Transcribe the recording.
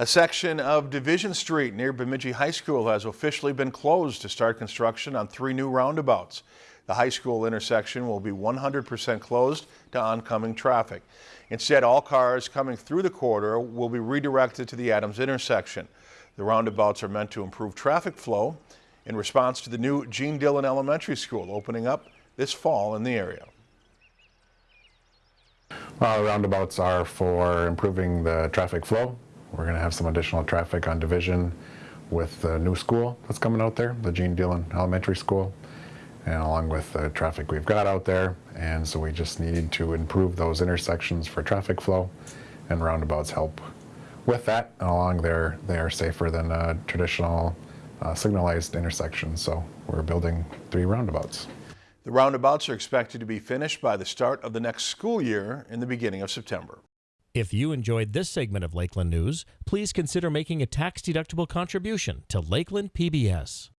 A section of Division Street near Bemidji High School has officially been closed to start construction on three new roundabouts. The high school intersection will be 100% closed to oncoming traffic. Instead, all cars coming through the corridor will be redirected to the Adams intersection. The roundabouts are meant to improve traffic flow in response to the new Gene Dillon Elementary School opening up this fall in the area. Well, roundabouts are for improving the traffic flow we're going to have some additional traffic on Division with the new school that's coming out there, the Gene Dillon Elementary School, and along with the traffic we've got out there. And so we just need to improve those intersections for traffic flow and roundabouts help with that. And along there, they are safer than traditional uh, signalized intersection. So we're building three roundabouts. The roundabouts are expected to be finished by the start of the next school year in the beginning of September. If you enjoyed this segment of Lakeland News, please consider making a tax-deductible contribution to Lakeland PBS.